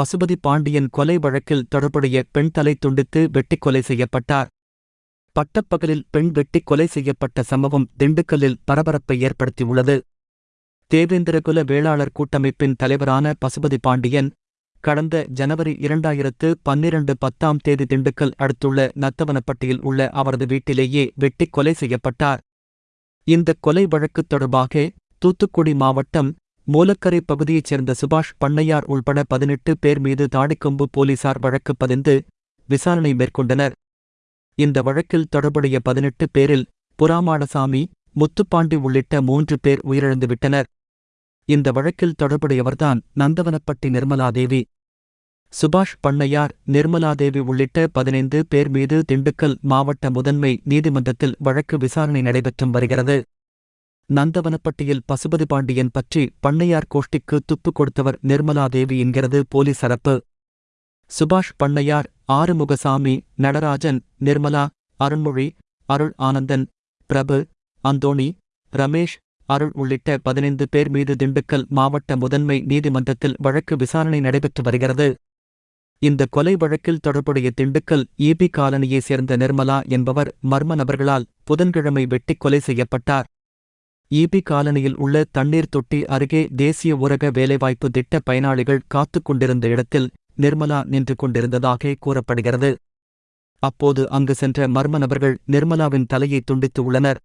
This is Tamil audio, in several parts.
பசுபதி பாண்டியன் கொலை வழக்கில் தொடர்புடைய பெண் தலை துண்டித்து வெட்டிக் கொலை செய்யப்பட்டார். பட்டப்பகலில் பெண் வெட்டிக் கொலை செய்யப்பட்ட சம்பவம் திண்டுக்கல்லில் பரபரப்பை ஏற்படுத்தியுள்ளது. தேவேந்திரகுல வேளாளர் கூட்டமைப்பின் தலைவரான பசுபதி பாண்டியன் கடந்த ஜனவரி இரண்டாயிரத்து பன்னிரண்டு பத்தாம் தேதி திண்டுக்கல் அடுத்துள்ள நத்தவனப்பட்டியில் உள்ள அவரது வீட்டிலேயே வெட்டிக் கொலை செய்யப்பட்டார். இந்த கொலை வழக்கு தொடர்பாக தூத்துக்குடி மாவட்டம் மூலக்கரை பகுதியைச் சேர்ந்த சுபாஷ் பண்ணையார் உள்பட பதினெட்டு பேர் மீது தாடிக்கொம்பு போலீசார் வழக்கு பதிந்து விசாரணை மேற்கொண்டனர். இந்த வழக்கில் தொடர்புடைய பதினெட்டு பேரில் புறாமாடசாமி முத்துப்பாண்டி உள்ளிட்ட மூன்று பேர் உயிரிழந்துவிட்டனர். இந்த வழக்கில் தொடர்புடையவர்தான் நந்தவனப்பட்டி நிர்மலாதேவி. சுபாஷ் பண்ணையார் நிர்மலாதேவி உள்ளிட்ட பதினைந்து பேர் மீது திண்டுக்கல் மாவட்ட முதன்மை நீதிமன்றத்தில் வழக்கு விசாரணை நடைபெற்றும் வருகிறது. நந்தவனப்பட்டியில் பசுபதி பாண்டியன் பற்றி பண்ணையார் கோஷ்டிக்கு துப்பு கொடுத்தவர் நிர்மலாதேவி என்கிறது போலீஸ் அரப்பு சுபாஷ் பண்ணையார் ஆறுமுகசாமி நடராஜன் நிர்மலா அருண்மொழி அருள் ஆனந்தன் பிரபு அந்தோணி ரமேஷ் அருள் உள்ளிட்ட பதினைந்து பேர் மீது திண்டுக்கல் மாவட்ட முதன்மை நீதிமன்றத்தில் வழக்கு விசாரணை நடைபெற்று வருகிறது. இந்த கொலை வழக்கில் தொடர்புடைய திண்டுக்கல் ஈபி காலனியைச் சேர்ந்த நிர்மலா என்பவர் மர்ம நபர்களால் புதன்கிழமை வெட்டிக் கொலை செய்யப்பட்டார். ஈபி காலனியில் உள்ள தண்ணீர் தொட்டி அருகே தேசிய ஊரக வேலைவாய்ப்பு திட்ட பயனாளிகள் காத்துக் கொண்டிருந்த இடத்தில் நிர்மலா நின்று கொண்டிருந்ததாக கூறப்படுகிறது. அப்போது அங்கு சென்ற மர்ம நபர்கள் நிர்மலாவின் தலையை துண்டித்து உள்ளனர்.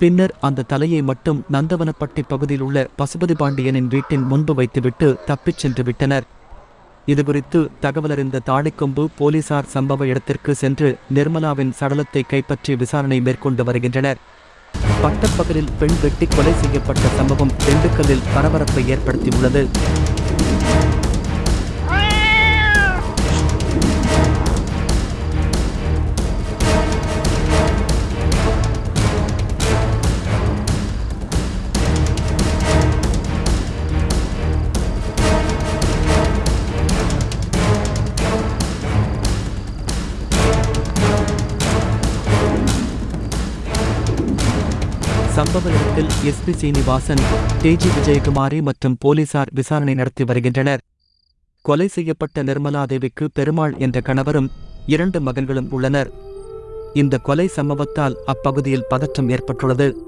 பின்னர் அந்த தலையை மட்டும் நந்தவனப்பட்டி பகுதியில் உள்ள பசுபதி பாண்டியனின் வீட்டின் முன்பு வைத்துவிட்டு தப்பிச் சென்று விட்டனர். இதுகுறித்து தகவலறிந்த தாழைக்கொம்பு போலீசார் சம்பவ இடத்திற்கு சென்று நிர்மலாவின் சடலத்தை கைப்பற்றி விசாரணை மேற்கொண்டு வருகின்றனர். பட்டப்பகலில் பெண் வெட்டி கொலை செய்யப்பட்ட சம்பவம் திண்டுக்கல்லில் பரபரப்பை ஏற்படுத்தியுள்ளது. சம்பவ இடத்தில் எஸ்பி சீனிவாசன் டிஜி விஜயகுமாரி மற்றும் போலீசார் விசாரணை நடத்தி வருகின்றனர். கொலை செய்யப்பட்ட நிர்மலாதேவிக்கு பெருமாள் என்ற கணவரும் இரண்டு மகன்களும் உள்ளனர். இந்த கொலை சம்பவத்தால் அப்பகுதியில் பதற்றம் ஏற்பட்டுள்ளது.